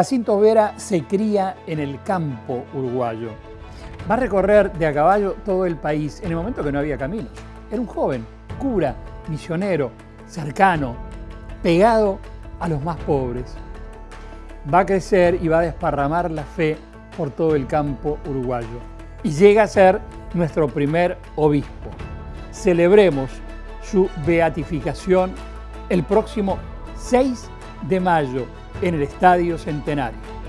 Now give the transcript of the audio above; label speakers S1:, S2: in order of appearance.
S1: Jacinto Vera se cría en el campo uruguayo. Va a recorrer de a caballo todo el país en el momento que no había caminos. Era un joven, cura, misionero, cercano, pegado a los más pobres. Va a crecer y va a desparramar la fe por todo el campo uruguayo. Y llega a ser nuestro primer obispo. Celebremos su beatificación el próximo 6 de mayo en el Estadio Centenario.